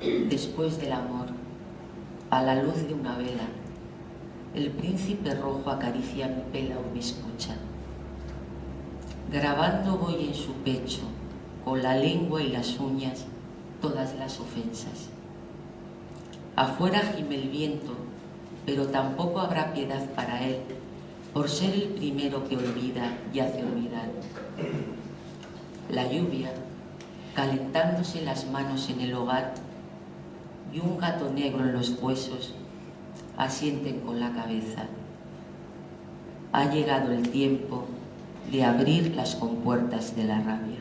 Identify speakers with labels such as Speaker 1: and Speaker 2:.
Speaker 1: después del amor, a la luz de una vela, el príncipe rojo acaricia mi pelo o me escucha. Grabando voy en su pecho, con la lengua y las uñas, todas las ofensas. Afuera gime el viento, pero tampoco habrá piedad para él, por ser el primero que olvida y hace olvidar. La lluvia, calentándose las manos en el hogar, y un gato negro en los huesos, asienten con la cabeza. Ha llegado el tiempo de abrir las compuertas de la rabia.